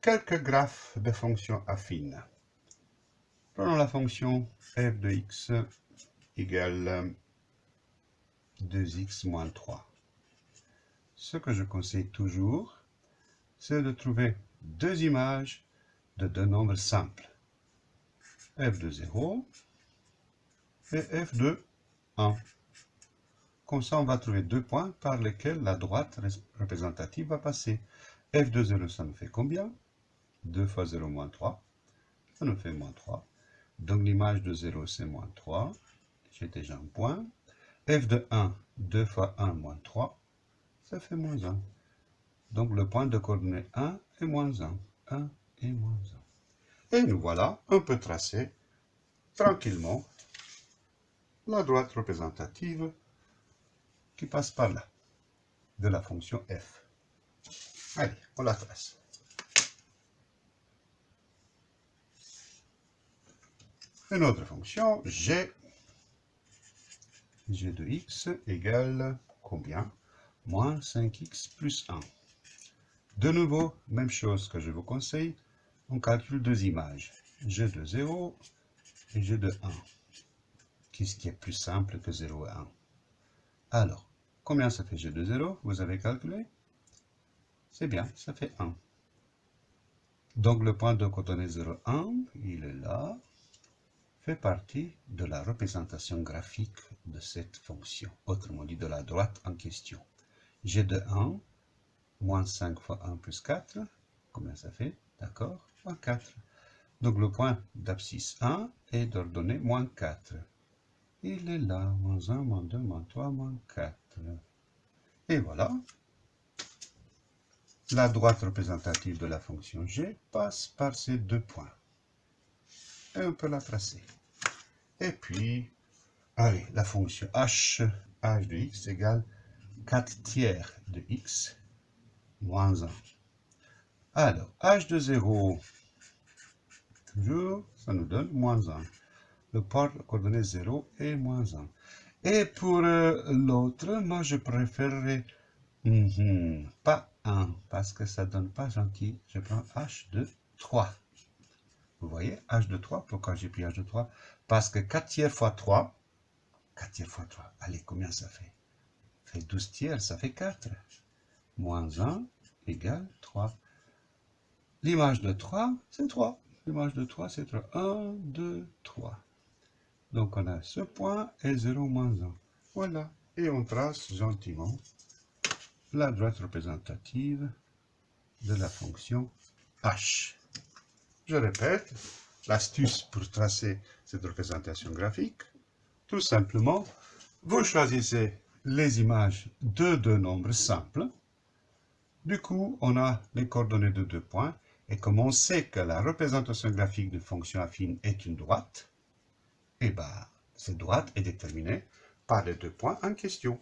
quelques graphes de fonctions affines. Prenons la fonction f de x égale 2x moins 3. Ce que je conseille toujours, c'est de trouver deux images de deux nombres simples. f de 0 et f de 1. Comme ça, on va trouver deux points par lesquels la droite représentative va passer. f de 0, ça nous fait combien? 2 fois 0 moins 3, ça nous fait moins 3. Donc l'image de 0, c'est moins 3. J'ai déjà un point. f de 1, 2 fois 1 moins 3, ça fait moins 1. Donc le point de coordonnée 1 est moins 1. 1 et moins 1. Et nous voilà, on peut tracer tranquillement la droite représentative qui passe par là, de la fonction f. Allez, on la trace. Une autre fonction, g, g de x égale combien? Moins 5x plus 1. De nouveau, même chose que je vous conseille, on calcule deux images, g de 0 et g de 1. Qu'est-ce qui est plus simple que 0 et 1 Alors, Combien ça fait G de 0 Vous avez calculé? C'est bien, ça fait 1. Donc le point de coordonnée 0, 1, il est là, fait partie de la représentation graphique de cette fonction, autrement dit de la droite en question. G de 1, moins 5 fois 1 plus 4, combien ça fait? D'accord Moins 4. Donc le point d'abscisse 1 est d'ordonnée moins 4. Il est là, moins 1, moins 2, moins 3, moins 4. Et voilà. La droite représentative de la fonction g passe par ces deux points. Et on peut la tracer. Et puis, allez, la fonction h, h de x égale 4 tiers de x moins 1. Alors, h de 0, toujours, ça nous donne moins 1. Le port coordonnée 0 est moins 1. Et pour euh, l'autre, moi je préférerais mhm, pas 1, parce que ça donne pas gentil. Je prends H de 3. Voyez, H de 3, pourquoi j'ai pris H de 3 Parce que 4 tiers fois 3, 4 tiers fois 3, allez, combien ça fait? Ça fait 12 tiers, ça fait 4. Moins 1 égale 3. L'image de 3, c'est 3. L'image de 3, c'est 3. 1, 2, 3. Donc on a ce point et 0 moins 1. Voilà. Et on trace gentiment la droite représentative de la fonction h. Je répète, l'astuce pour tracer cette représentation graphique, tout simplement, vous choisissez les images de deux nombres simples. Du coup, on a les coordonnées de deux points. Et comme on sait que la représentation graphique de fonction affine est une droite, eh bien, cette droite est déterminée par les deux points en question.